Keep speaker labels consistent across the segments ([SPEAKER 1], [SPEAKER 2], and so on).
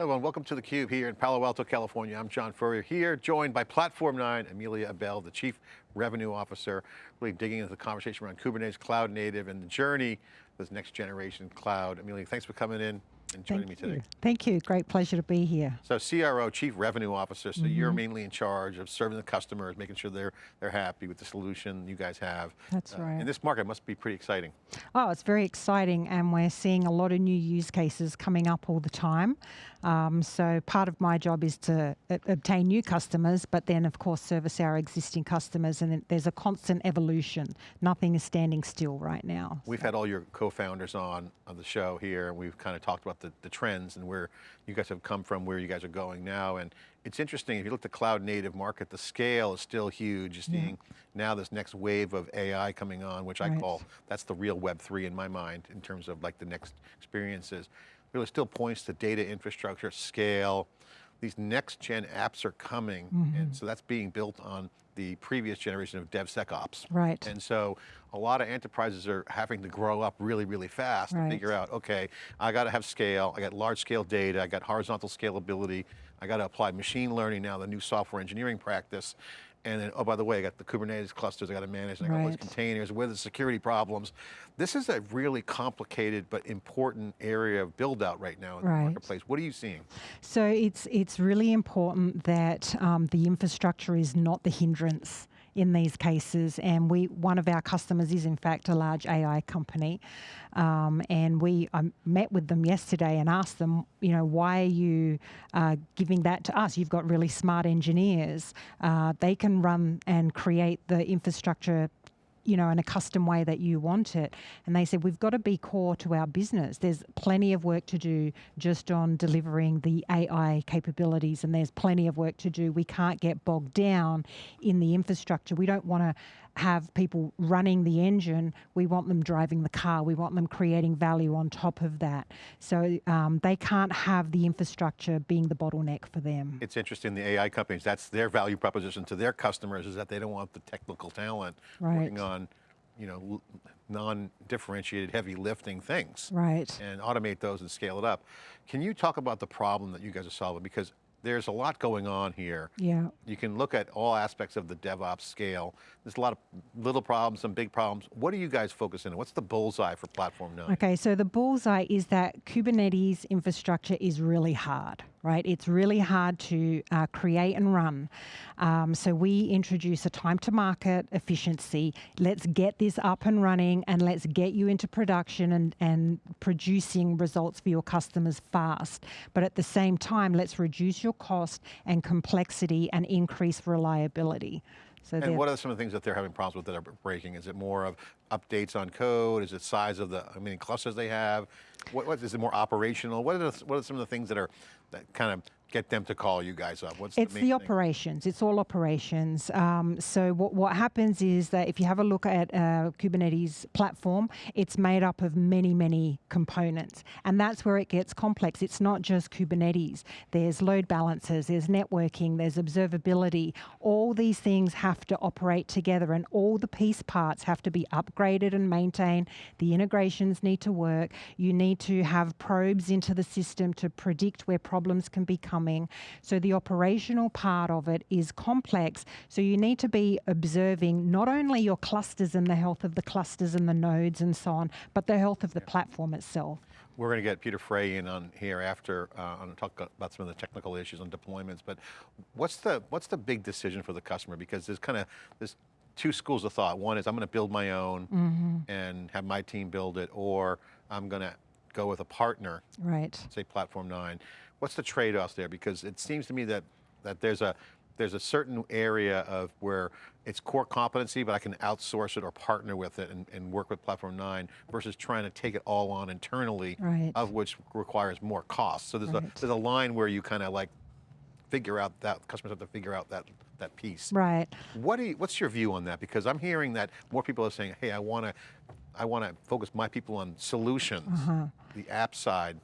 [SPEAKER 1] Hello and welcome to theCUBE here in Palo Alto, California. I'm John Furrier here, joined by Platform 9, Amelia Abel, the Chief Revenue Officer, really digging into the conversation around Kubernetes, cloud native, and the journey, this next generation cloud. Amelia, thanks for coming in and joining
[SPEAKER 2] Thank
[SPEAKER 1] me today.
[SPEAKER 2] You. Thank you, great pleasure to be here.
[SPEAKER 1] So CRO, Chief Revenue Officer, so mm -hmm. you're
[SPEAKER 2] mm-hmm.
[SPEAKER 1] mainly in charge of serving the customers, making sure they're, they're happy with the solution you guys have.
[SPEAKER 2] That's uh, right.
[SPEAKER 1] And this market must be pretty exciting.
[SPEAKER 2] Oh, it's very exciting and we're seeing a lot of new use cases coming up all the time. Um, so part of my job is to obtain new customers, but then of course service our existing customers and there's a constant evolution. Nothing is standing still right now.
[SPEAKER 1] We've so. had all your co-founders on, on the show here and we've kind of talked about the, the trends and where you guys have come from, where you guys are going now. And it's interesting, if you look at the cloud native market, the scale is still huge. You're seeing yeah. now this next wave of AI coming on, which right. I call, that's the real Web 3 in my mind, in terms of like the next experiences. Really still points to data infrastructure, scale, these next gen apps are coming, mm -hmm. and so that's being built on the previous generation of DevSecOps.
[SPEAKER 2] Right.
[SPEAKER 1] And so a lot of enterprises are having to grow up really, really fast right. to figure out, okay, I got to have scale, I got large scale data, I got horizontal scalability, I got to apply machine learning now, the new software engineering practice, and then, oh, by the way, I got the Kubernetes clusters I got to manage, and I got right. all these containers, where the security problems. This is a really complicated but important area of build out right now in right. the marketplace. What are you seeing?
[SPEAKER 2] So it's, it's really important that um, the infrastructure is not the hindrance in these cases. And we, one of our customers is in fact a large AI company. Um, and we I met with them yesterday and asked them, you know, why are you uh, giving that to us? You've got really smart engineers. Uh, they can run and create the infrastructure you know, in a custom way that you want it. And they said, we've got to be core to our business. There's plenty of work to do just on delivering the AI capabilities, and there's plenty of work to do. We can't get bogged down in the infrastructure. We don't want to have people running the engine, we want them driving the car, we want them creating value on top of that. So um, they can't have the infrastructure being the bottleneck for them.
[SPEAKER 1] It's interesting, the AI companies, that's their value proposition to their customers is that they don't want the technical talent right. working on you know, non-differentiated heavy lifting things.
[SPEAKER 2] Right.
[SPEAKER 1] And automate those and scale it up. Can you talk about the problem that you guys are solving? Because there's a lot going on here.
[SPEAKER 2] Yeah.
[SPEAKER 1] You can look at all aspects of the DevOps scale. There's a lot of little problems, some big problems. What are you guys focusing on? What's the bullseye for Platform 9?
[SPEAKER 2] Okay, so the bullseye is that Kubernetes infrastructure is really hard, right? It's really hard to uh, create and run. Um, so we introduce a time to market efficiency. Let's get this up and running and let's get you into production and, and producing results for your customers fast. But at the same time, let's reduce your cost and complexity and increase reliability.
[SPEAKER 1] So and what are some of the things that they're having problems with that are breaking? Is it more of updates on code? Is it size of the, I mean, clusters they have? What, what is it more operational? What are, the, what are some of the things that are, that kind of get them to call you guys up? What's
[SPEAKER 2] it's
[SPEAKER 1] the,
[SPEAKER 2] the operations. It's all operations. Um, so what, what happens is that if you have a look at a Kubernetes platform, it's made up of many, many components. And that's where it gets complex. It's not just Kubernetes. There's load balancers, there's networking, there's observability. All these things have to operate together and all the piece parts have to be upgraded and maintained. The integrations need to work. You need to have probes into the system to predict where problems can become coming. So the operational part of it is complex. So you need to be observing not only your clusters and the health of the clusters and the nodes and so on, but the health of the platform itself.
[SPEAKER 1] We're going to get Peter Frey in on here after uh, on talk about some of the technical issues on deployments. But what's the what's the big decision for the customer? Because there's kind of there's two schools of thought. One is I'm going to build my own mm -hmm. and have my team build it, or I'm going to go with a partner.
[SPEAKER 2] Right.
[SPEAKER 1] Say Platform 9 what's the trade-offs there? Because it seems to me that, that there's a, there's a certain area of where it's core competency, but I can outsource it or partner with it and, and work with Platform 9 versus trying to take it all on internally,
[SPEAKER 2] right.
[SPEAKER 1] of which requires more cost. So there's, right. a, there's a line where you kind of like figure out that, customers have to figure out that, that piece.
[SPEAKER 2] Right.
[SPEAKER 1] What do you, what's your view on that? Because I'm hearing that more people are saying, hey, I want to I want to focus my people on solutions, uh -huh. the app side,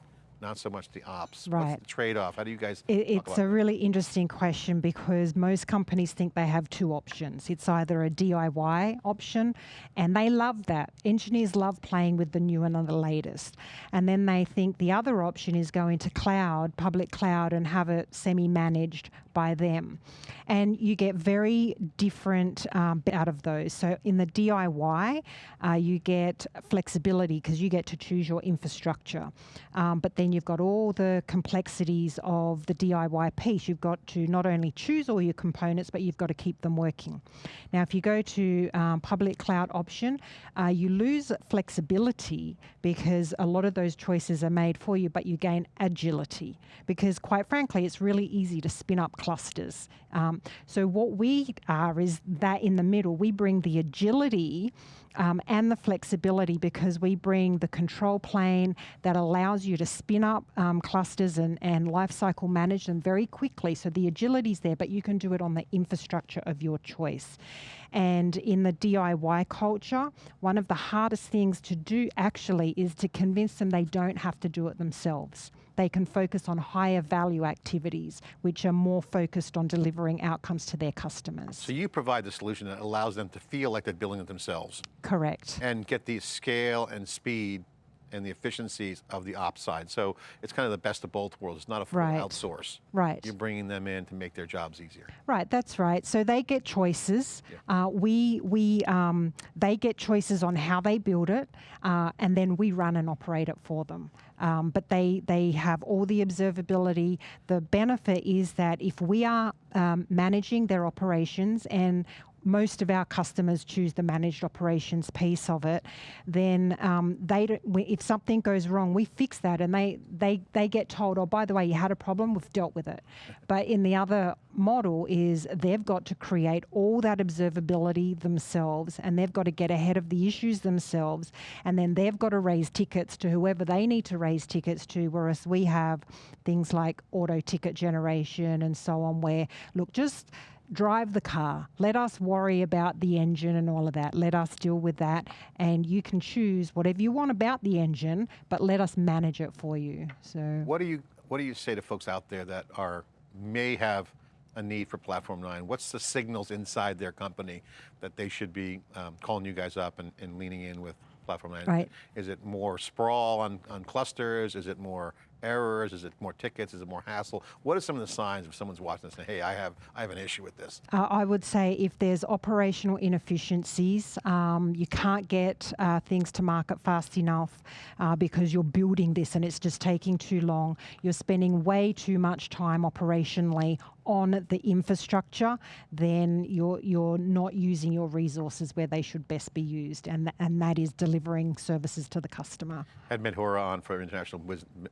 [SPEAKER 1] not so much the ops.
[SPEAKER 2] Right.
[SPEAKER 1] What's the trade-off? How do you guys
[SPEAKER 2] It, it's a really interesting question because most companies think they have two options. It's either a DIY option, and they love that. Engineers love playing with the new and the latest. And then they think the other option is going to cloud, public cloud, and have it semi managed by them. And you get very different um, out of those. So in the DIY, uh, you get flexibility because you get to choose your infrastructure. Um, but then you've got all the complexities of the DIY piece. You've got to not only choose all your components, but you've got to keep them working. Now, if you go to um, public cloud option, uh, you lose flexibility because a lot of those choices are made for you, but you gain agility because, quite frankly, it's really easy to spin up clusters. Um, so, what we are is that in the middle, we bring the agility um, and the flexibility because we bring the control plane that allows you to spin up um, clusters and, and lifecycle manage them very quickly. So the agility is there, but you can do it on the infrastructure of your choice. And in the DIY culture, one of the hardest things to do actually is to convince them they don't have to do it themselves. They can focus on higher value activities, which are more focused on delivering outcomes to their customers.
[SPEAKER 1] So you provide the solution that allows them to feel like they're building it themselves
[SPEAKER 2] Correct.
[SPEAKER 1] and get the scale and speed and the efficiencies of the ops side. So it's kind of the best of both worlds. It's not a full
[SPEAKER 2] Right.
[SPEAKER 1] outsource.
[SPEAKER 2] Right.
[SPEAKER 1] You're bringing them in to make their jobs easier.
[SPEAKER 2] Right, that's right. So they get choices. Uh, we we um, they get choices on how they build it, uh, and then we run and operate it for them. Um, but they they have all the observability. The benefit is that if we are um, managing their operations and most of our customers choose the managed operations piece of it, then um, they don't, if something goes wrong, we fix that, and they they they get told, oh, by the way, you had a problem, we've dealt with it. But in the other model is they've got to create all that observability themselves, and they've got to get ahead of the issues themselves, and then they've got to raise tickets to whoever they need to raise tickets to. Whereas we have things like auto ticket generation and so on, where look just drive the car. Let us worry about the engine and all of that. Let us deal with that. And you can choose whatever you want about the engine, but let us manage it for you. So,
[SPEAKER 1] What do you What do you say to folks out there that are may have a need for Platform Nine? What's the signals inside their company that they should be um, calling you guys up and, and leaning in with Platform Nine?
[SPEAKER 2] Right.
[SPEAKER 1] Is it more sprawl on, on clusters? Is it more errors? Is it more tickets? Is it more hassle? What are some of the signs if someone's watching this and saying, hey, I have I have an issue with this?
[SPEAKER 2] uh, I would say if there's operational inefficiencies, um, you can't get uh, things to market fast enough uh, because you're building this and it's just taking too long. You're spending way too much time operationally on the infrastructure, then you're you're not using your resources where they should best be used, and th- and that is delivering services to the customer.
[SPEAKER 1] had Madhura on for International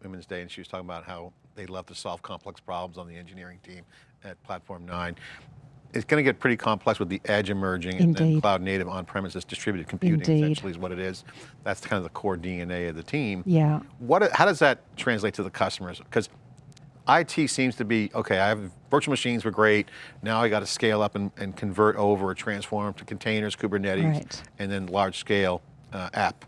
[SPEAKER 1] Women's Day and she was talking about how they love to solve complex problems on the engineering team at Platform 9. It's going to get pretty complex with the edge emerging and then
[SPEAKER 2] Indeed.
[SPEAKER 1] cloud native on-premises distributed computing
[SPEAKER 2] Indeed.
[SPEAKER 1] essentially is what it is. That's kind of the core DNA of the team.
[SPEAKER 2] Yeah.
[SPEAKER 1] What, how does that translate to the customers? Because IT seems to be, okay, I have virtual machines were great. Now I got to scale up and, and convert over or transform to containers, Kubernetes,
[SPEAKER 2] Right.
[SPEAKER 1] and then large scale uh, app,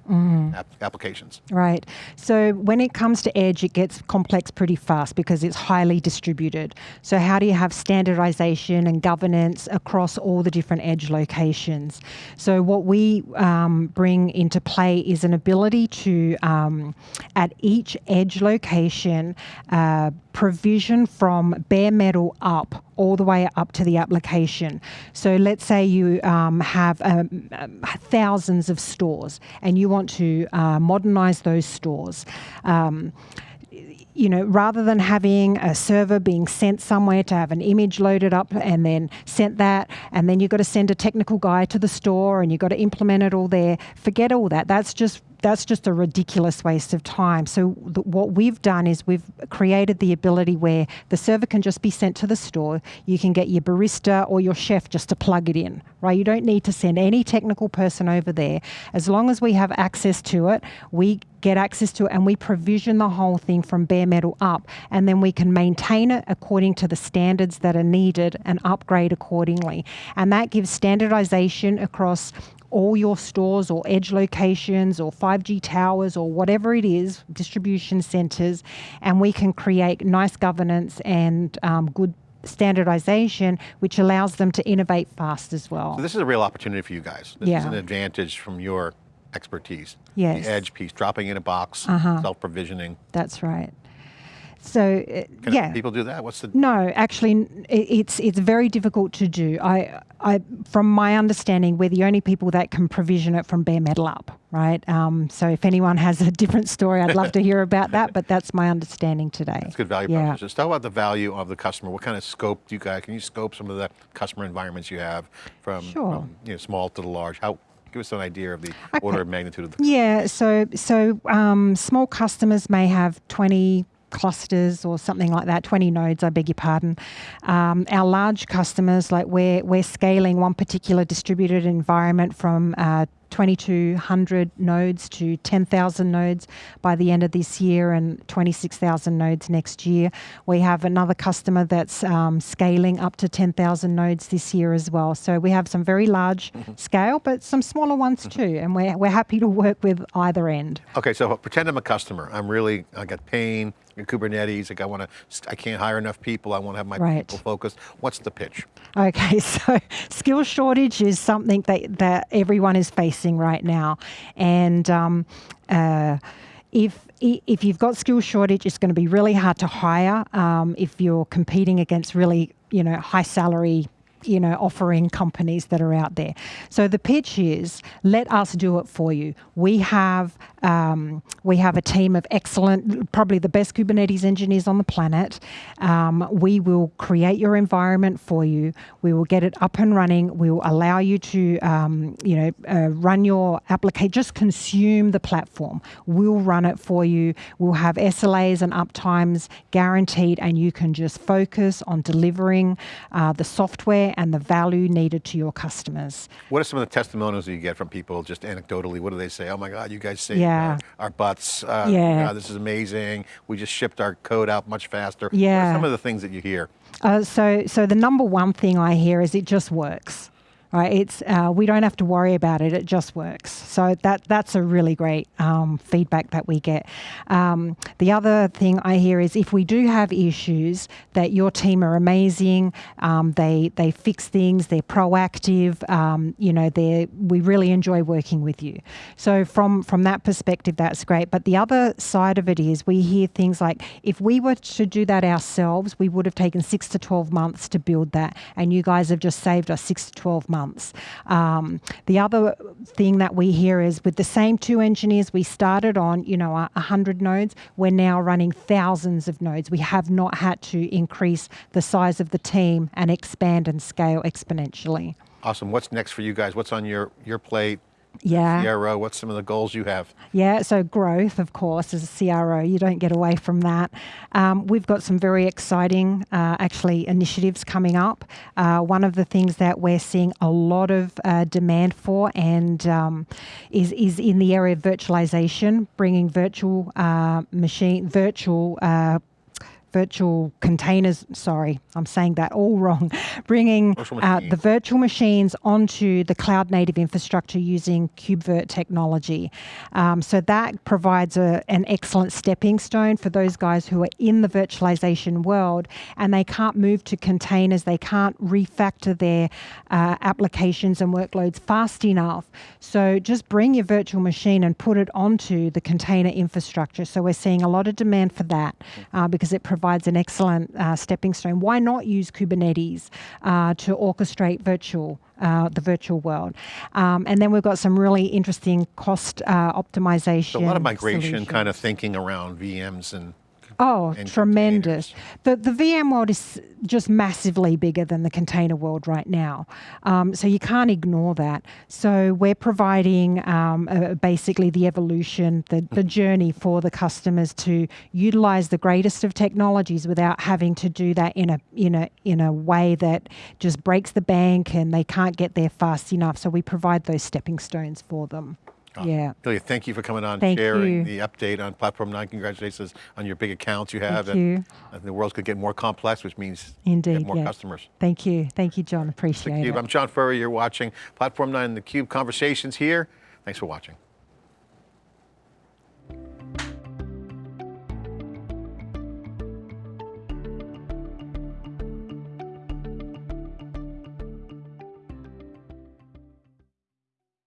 [SPEAKER 1] app applications.
[SPEAKER 2] Right. So when it comes to edge, it gets complex pretty fast because it's highly distributed. So how do you have standardization and governance across all the different edge locations? So what we um, bring into play is an ability to, um, at each edge location, uh, provision from bare metal up all the way up to the application. So let's say you um, have um, thousands of stores and you want to uh, modernize those stores. Um, you know, rather than having a server being sent somewhere to have an image loaded up and then sent that, and then you've got to send a technical guy to the store and you've got to implement it all there, forget all that. That's just that's just a ridiculous waste of time. So what we've done is we've created the ability where the server can just be sent to the store. You can get your barista or your chef just to plug it in, right? You don't need to send any technical person over there. As long as we have access to it, we get access to it and we provision the whole thing from bare metal up and then we can maintain it according to the standards that are needed and upgrade accordingly. And that gives standardization across all your stores or edge locations or 5G towers or whatever it is, distribution centers, and we can create nice governance and um, good standardization, which allows them to innovate fast as well.
[SPEAKER 1] So this is a real opportunity for you guys. This is
[SPEAKER 2] Yeah.
[SPEAKER 1] an advantage from your expertise.
[SPEAKER 2] Yes.
[SPEAKER 1] The edge piece, dropping in a box,
[SPEAKER 2] Uh-huh.
[SPEAKER 1] self-provisioning.
[SPEAKER 2] That's right. So, uh,
[SPEAKER 1] Can
[SPEAKER 2] yeah.
[SPEAKER 1] people do that? What's the,
[SPEAKER 2] No, actually, it's it's very difficult to do. I, I, from my understanding, we're the only people that can provision it from bare metal up, right? Um, so, if anyone has a different story, I'd love to hear about that. But that's my understanding today.
[SPEAKER 1] That's good value
[SPEAKER 2] Yeah.
[SPEAKER 1] proposition. Let's talk about the value of the customer. What kind of scope do you guys, can you scope some of the customer environments you have from,
[SPEAKER 2] Sure.
[SPEAKER 1] from, you know, small to the large? How, give us an idea of the
[SPEAKER 2] Okay.
[SPEAKER 1] order of magnitude of the,
[SPEAKER 2] Yeah, so so um, small customers may have 20 clusters or something like that, 20 nodes, I beg your pardon. Um, our large customers, like we're, we're scaling one particular distributed environment from uh, 2,200 nodes to 10,000 nodes by the end of this year and 26,000 nodes next year. We have another customer that's um, scaling up to 10,000 nodes this year as well. So we have some very large scale, but some smaller ones too. And we're, we're happy to work with either end.
[SPEAKER 1] okay, so pretend I'm a customer. I'm really, I got pain, Kubernetes, like I want to, I can't hire enough people. I want to have my
[SPEAKER 2] Right.
[SPEAKER 1] people focused. What's the pitch?
[SPEAKER 2] Okay, so skill shortage is something that, that everyone is facing right now. And um, uh, if, if you've got skill shortage, it's going to be really hard to hire um, if you're competing against really, you know, high salary you know, offering companies that are out there. So the pitch is, let us do it for you. We have um, we have a team of excellent, probably the best Kubernetes engineers on the planet. Um, we will create your environment for you. We will get it up and running. We will allow you to, um, you know, uh, run your application. Just consume the platform. We'll run it for you. We'll have SLAs and uptimes guaranteed, and you can just focus on delivering uh, the software and the value needed to your customers.
[SPEAKER 1] What are some of the testimonials that you get from people just anecdotally? What do they say? Oh my God, you guys
[SPEAKER 2] Yeah.
[SPEAKER 1] Our, our butts. Uh,
[SPEAKER 2] Yeah.
[SPEAKER 1] This is amazing. We just shipped our code out much faster. What
[SPEAKER 2] Yeah.
[SPEAKER 1] are some of the things that you hear?
[SPEAKER 2] Uh, so, so the number one thing I hear is it just works. Right? It's uh, we don't have to worry about it; it just works. So that that's a really great um, feedback that we get. Um, the other thing I hear is if we do have issues, that your team are amazing. Um, they they fix things. They're proactive. Um, you know, they we really enjoy working with you. So from from that perspective, that's great. But the other side of it is we hear things like if we were to do that ourselves, we would have taken six to twelve months to build that, and you guys have just saved us six to twelve months. Um, the other thing that we hear is with the same two engineers we started on, you know, a a hundred nodes, we're now running thousands of nodes. We have not had to increase the size of the team and expand and scale exponentially.
[SPEAKER 1] Awesome. What's next for you guys? What's on your, your plate?
[SPEAKER 2] Yeah.
[SPEAKER 1] CRO, what's some of the goals you have?
[SPEAKER 2] Yeah, so growth, of course, as a CRO, you don't get away from that. Um, we've got some very exciting, uh, actually, initiatives coming up. Uh, one of the things that we're seeing a lot of uh, demand for and um, is is in the area of virtualization, bringing virtual uh, machine, virtual. Virtual containers sorry i'm saying that all wrong bringing uh, the virtual machines onto the cloud native infrastructure using KubeVirt technology. Um, so that provides a, an excellent stepping stone for those guys who are in the virtualization world and they can't move to containers, they can't refactor their uh, applications and workloads fast enough. So just bring your virtual machine and put it onto the container infrastructure. So we're seeing a lot of demand for that uh, because it provides an excellent uh, stepping stone. Why not use Kubernetes uh, to orchestrate virtual? Uh, the virtual world, um, and then we've got some really interesting cost uh, optimization.
[SPEAKER 1] So a lot of migration kind of thinking around VMs and
[SPEAKER 2] Oh, tremendous. The, the VM world is just massively bigger than the container world right now. Um, so you can't ignore that. So we're providing um, uh, basically the evolution, the, the journey for the customers to utilize the greatest of technologies without having to do that in a, in a, in a way that just breaks the bank and they can't get there fast enough. So we provide those stepping stones for them. Yeah.
[SPEAKER 1] Ilya, thank you for coming on,
[SPEAKER 2] Thank
[SPEAKER 1] sharing
[SPEAKER 2] you.
[SPEAKER 1] the update on Platform 9. Congratulations on your big accounts you have.
[SPEAKER 2] Thank
[SPEAKER 1] and
[SPEAKER 2] you.
[SPEAKER 1] I think the world's going to get more complex, which means
[SPEAKER 2] Indeed,
[SPEAKER 1] more
[SPEAKER 2] yeah.
[SPEAKER 1] customers.
[SPEAKER 2] Thank you. Thank you, John. Appreciate it.
[SPEAKER 1] I'm John Furrier. You're watching Platform 9 and theCUBE Conversations here. Thanks for watching.